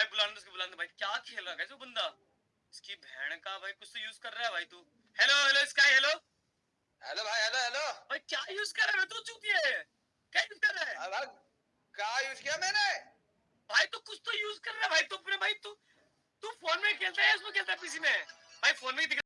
भाई बुलाने दो उसको बुलाने भाई क्या खेल रहा है वो बंदा। इसकी बहन का भाई कुछ तो यूज़ कर रहा है भाई तू। Hello hello sky hello hello भाई हेलो हेलो भाई क्या यूज़ कर रहा है? तू तो चुप है क्या यूज़ कर रहा है? अरे क्या यूज़ किया मैंने? भाई तू कुछ तो यूज़ कर रहा है भाई। तू अपने भाई तू तू फ़ोन में खेलता है इसमें खेलता है पीसी में? भाई फ़ोन में